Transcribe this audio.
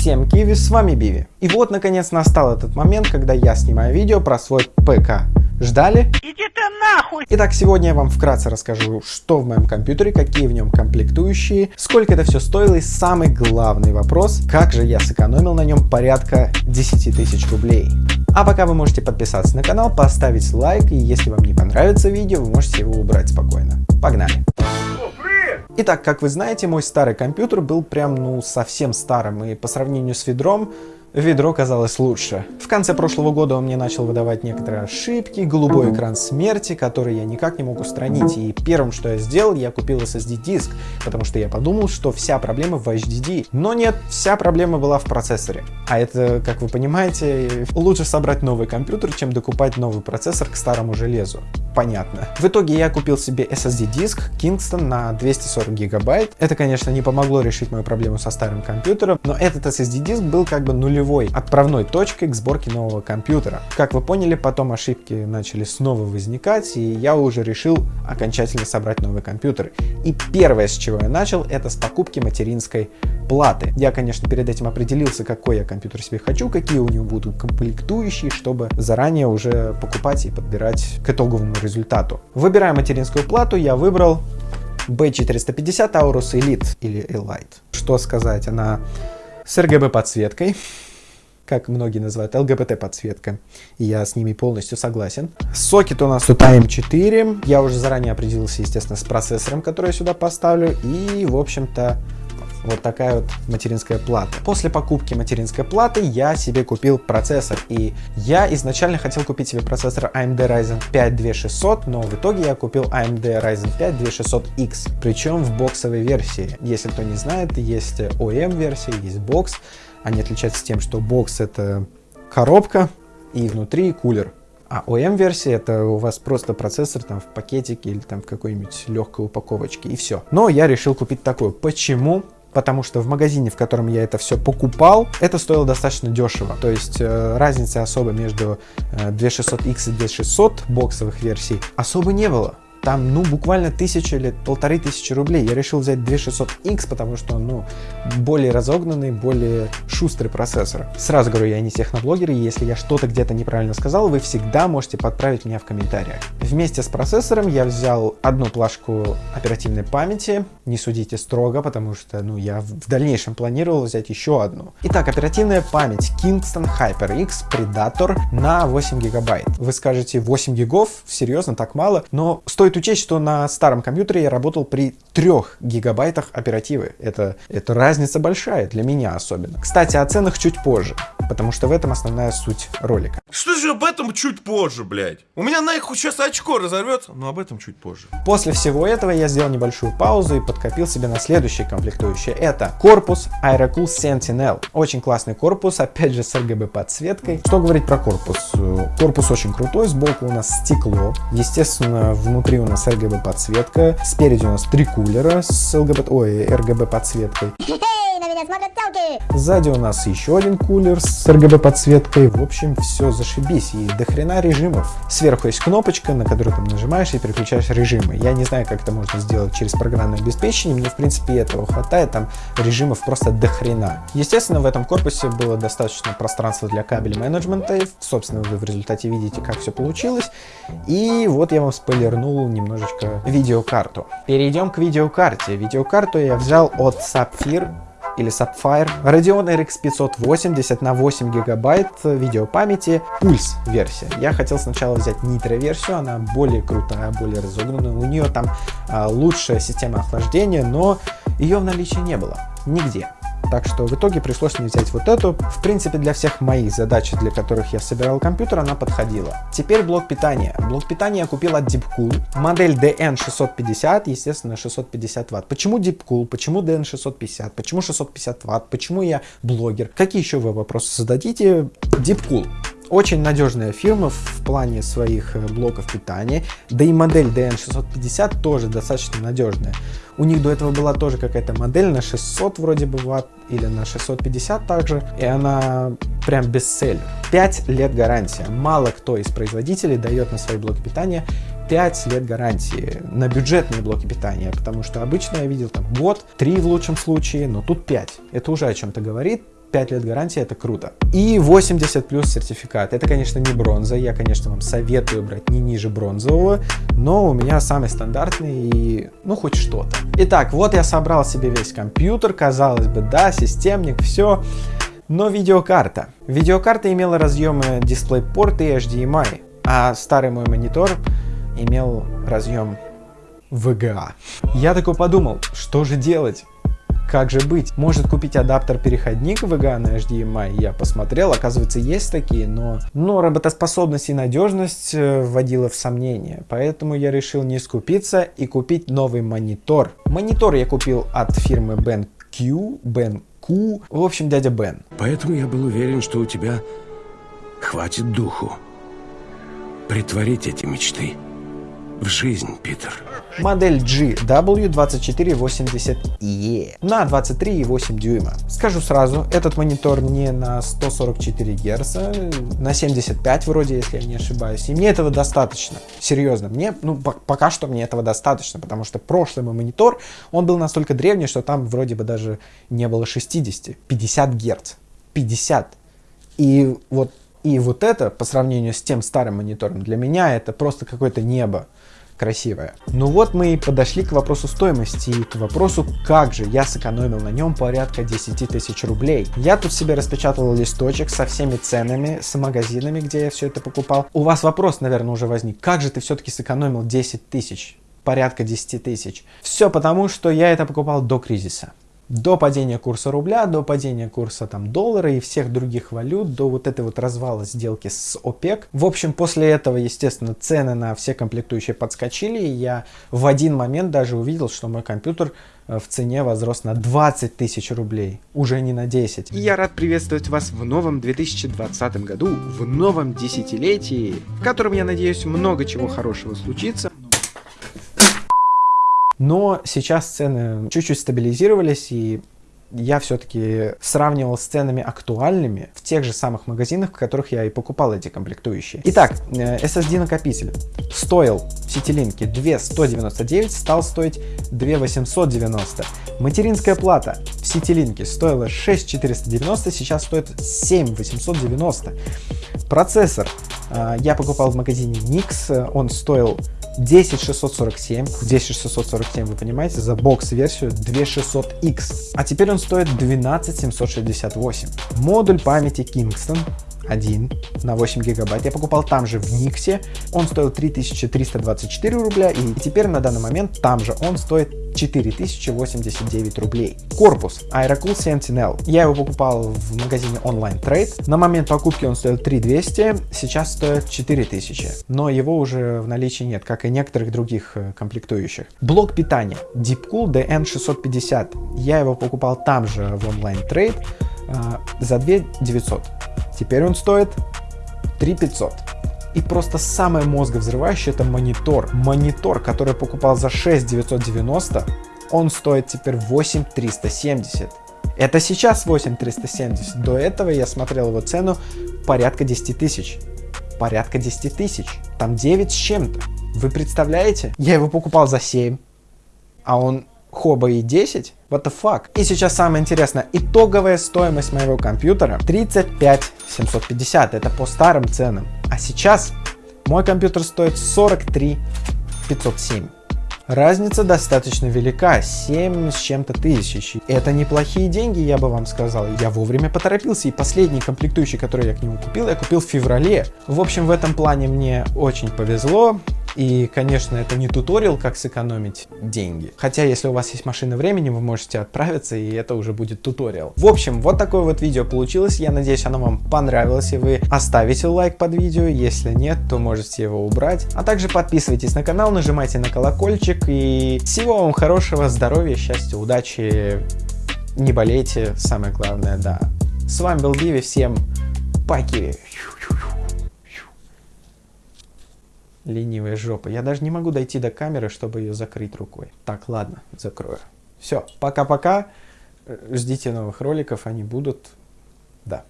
Всем киви, с вами Биви. И вот наконец настал этот момент, когда я снимаю видео про свой ПК. Ждали? Иди ты нахуй! Итак, сегодня я вам вкратце расскажу, что в моем компьютере, какие в нем комплектующие, сколько это все стоило и самый главный вопрос, как же я сэкономил на нем порядка 10 тысяч рублей. А пока вы можете подписаться на канал, поставить лайк, и если вам не понравится видео, вы можете его убрать спокойно. Погнали! Итак, как вы знаете, мой старый компьютер был прям, ну, совсем старым, и по сравнению с ведром, ведро казалось лучше. В конце прошлого года он мне начал выдавать некоторые ошибки, голубой экран смерти, который я никак не мог устранить. И первым, что я сделал, я купил SSD-диск, потому что я подумал, что вся проблема в HDD. Но нет, вся проблема была в процессоре. А это, как вы понимаете, лучше собрать новый компьютер, чем докупать новый процессор к старому железу. Понятно. В итоге я купил себе SSD-диск Kingston на 240 гигабайт. Это, конечно, не помогло решить мою проблему со старым компьютером, но этот SSD-диск был как бы нулевым нулевой отправной точкой к сборке нового компьютера. Как вы поняли, потом ошибки начали снова возникать, и я уже решил окончательно собрать новый компьютер. И первое, с чего я начал, это с покупки материнской платы. Я, конечно, перед этим определился, какой я компьютер себе хочу, какие у него будут комплектующие, чтобы заранее уже покупать и подбирать к итоговому результату. Выбирая материнскую плату, я выбрал B450 Aorus Elite или Elite. Что сказать, она с RGB подсветкой, как многие называют, ЛГБТ-подсветка. И я с ними полностью согласен. Сокет у нас тут AM4. Я уже заранее определился, естественно, с процессором, который я сюда поставлю. И, в общем-то, вот такая вот материнская плата. После покупки материнской платы я себе купил процессор. И я изначально хотел купить себе процессор AMD Ryzen 5 2600, но в итоге я купил AMD Ryzen 5 2600X. Причем в боксовой версии. Если кто не знает, есть OEM версия, есть бокс. Они отличаются тем, что бокс это коробка и внутри кулер. А OM-версия это у вас просто процессор там в пакетике или там в какой-нибудь легкой упаковочке и все. Но я решил купить такую. Почему? потому что в магазине, в котором я это все покупал, это стоило достаточно дешево. То есть э, разницы особо между э, 2600X и 2600 боксовых версий особо не было там, ну, буквально тысяча или полторы тысячи рублей. Я решил взять 2600X, потому что ну, более разогнанный, более шустрый процессор. Сразу говорю, я не техноблогер, и если я что-то где-то неправильно сказал, вы всегда можете подправить меня в комментариях. Вместе с процессором я взял одну плашку оперативной памяти, не судите строго, потому что, ну, я в дальнейшем планировал взять еще одну. Итак, оперативная память Kingston HyperX Predator на 8 гигабайт. Вы скажете, 8 гигов? Серьезно, так мало? Но стоит Стоит учесть, что на старом компьютере я работал при 3 гигабайтах оперативы. Это, это разница большая, для меня особенно. Кстати, о ценах чуть позже, потому что в этом основная суть ролика. Что же об этом чуть позже, блядь? У меня на их сейчас очко разорвется, но об этом чуть позже. После всего этого я сделал небольшую паузу и подкопил себе на следующее комплектующее. Это корпус Aerocool Sentinel. Очень классный корпус, опять же с RGB подсветкой. Что говорить про корпус? Корпус очень крутой, сбоку у нас стекло. Естественно, внутри у нас RGB подсветка, спереди у нас три кулера с ЛГБ, ой, RGB подсветкой. Сзади у нас еще один кулер с RGB подсветкой. В общем, все зашибись. И до режимов. Сверху есть кнопочка, на которую ты нажимаешь и переключаешь режимы. Я не знаю, как это можно сделать через программное обеспечение. Мне, в принципе, этого хватает. Там режимов просто до. Естественно, в этом корпусе было достаточно пространства для кабель менеджмента. Собственно, вы в результате видите, как все получилось. И вот я вам спойлернул немножечко видеокарту. Перейдем к видеокарте. Видеокарту я взял от Sapphire или Sapphire. Radeon RX 580 на 8 гигабайт видеопамяти, пульс версия. Я хотел сначала взять Nitro версию, она более крутая, более разогнанная. У нее там а, лучшая система охлаждения, но ее в наличии не было нигде. Так что в итоге пришлось мне взять вот эту. В принципе, для всех моих задач, для которых я собирал компьютер, она подходила. Теперь блок питания. Блок питания я купил от Deepcool. Модель DN650, естественно, 650 ватт. Почему Deepcool? Почему DN650? Почему 650 ватт? Почему я блогер? Какие еще вы вопросы зададите? Deepcool. Очень надежная фирма в плане своих э, блоков питания, да и модель DN650 тоже достаточно надежная. У них до этого была тоже какая-то модель на 600 вроде бы ватт или на 650 также, и она прям бестселлер. 5 лет гарантия. Мало кто из производителей дает на свои блоки питания 5 лет гарантии на бюджетные блоки питания, потому что обычно я видел там год, 3 в лучшем случае, но тут 5. Это уже о чем-то говорит 5 лет гарантии, это круто. И 80 плюс сертификат. Это, конечно, не бронза. Я, конечно, вам советую брать не ниже бронзового, но у меня самый стандартный и, ну, хоть что-то. Итак, вот я собрал себе весь компьютер. Казалось бы, да, системник, все. Но видеокарта. Видеокарта имела разъемы DisplayPort и HDMI, а старый мой монитор имел разъем VGA. Я такой подумал, что же делать? Как же быть? Может купить адаптер-переходник VGA на HDMI? Я посмотрел, оказывается, есть такие, но, но работоспособность и надежность э, вводила в сомнение. Поэтому я решил не скупиться и купить новый монитор. Монитор я купил от фирмы BenQ, BenQ, в общем, дядя Бен. Поэтому я был уверен, что у тебя хватит духу притворить эти мечты в жизнь, Питер. Модель GW2480E на 23,8 дюйма. Скажу сразу, этот монитор не на 144 Гц, на 75 вроде, если я не ошибаюсь. И мне этого достаточно. Серьезно, мне, ну, пока что мне этого достаточно, потому что прошлый мой монитор, он был настолько древний, что там вроде бы даже не было 60, 50 Гц. 50. И вот, и вот это, по сравнению с тем старым монитором, для меня это просто какое-то небо красивая. Ну вот мы и подошли к вопросу стоимости и к вопросу, как же я сэкономил на нем порядка 10 тысяч рублей. Я тут себе распечатал листочек со всеми ценами, с магазинами, где я все это покупал. У вас вопрос, наверное, уже возник, как же ты все-таки сэкономил 10 тысяч? порядка 10 тысяч. Все потому, что я это покупал до кризиса до падения курса рубля, до падения курса там доллара и всех других валют, до вот этой вот развала сделки с ОПЕК. В общем, после этого, естественно, цены на все комплектующие подскочили, и я в один момент даже увидел, что мой компьютер э, в цене возрос на 20 тысяч рублей, уже не на 10. И я рад приветствовать вас в новом 2020 году, в новом десятилетии, в котором, я надеюсь, много чего хорошего случится. Но сейчас цены чуть-чуть стабилизировались, и я все-таки сравнивал с ценами актуальными в тех же самых магазинах, в которых я и покупал эти комплектующие. Итак, э, SSD накопитель стоил в Ситилинке 2199, стал стоить 2890. Материнская плата в Ситилинке стоила 6490, сейчас стоит 7890. Процессор э, я покупал в магазине Nix, он стоил 10647, 10647 вы понимаете, за бокс-версию 2600X, а теперь он стоит 12768. Модуль памяти Kingston 1 на 8 гигабайт. Я покупал там же в Никсе. Он стоил 3324 рубля. И теперь на данный момент там же он стоит 4089 рублей. Корпус Aerocool Sentinel. Я его покупал в магазине Online Trade. На момент покупки он стоил 3200, сейчас стоит 4000. Но его уже в наличии нет, как и некоторых других э, комплектующих. Блок питания Deepcool DN650. Я его покупал там же в Online Trade э, за 2900. Теперь он стоит 3500. И просто самое мозговзрывающее это монитор. Монитор, который я покупал за 6990, он стоит теперь 8370. Это сейчас 8370. До этого я смотрел его цену порядка 10 тысяч. Порядка 10 тысяч. Там 9 с чем-то. Вы представляете? Я его покупал за 7, а он хоба и 10? What the fuck? И сейчас самое интересное. Итоговая стоимость моего компьютера 35 750. Это по старым ценам. А сейчас мой компьютер стоит 43 507. Разница достаточно велика, 7 с чем-то тысяч. Это неплохие деньги, я бы вам сказал. Я вовремя поторопился, и последний комплектующий, который я к нему купил, я купил в феврале. В общем, в этом плане мне очень повезло. И, конечно, это не туториал, как сэкономить деньги. Хотя, если у вас есть машина времени, вы можете отправиться, и это уже будет туториал. В общем, вот такое вот видео получилось. Я надеюсь, оно вам понравилось, и вы оставите лайк под видео. Если нет, то можете его убрать. А также подписывайтесь на канал, нажимайте на колокольчик. И всего вам хорошего, здоровья, счастья, удачи. Не болейте, самое главное, да. С вами был Биви, всем паки. Ленивая жопа. Я даже не могу дойти до камеры, чтобы ее закрыть рукой. Так, ладно, закрою. Все, пока-пока. Ждите новых роликов, они будут. Да.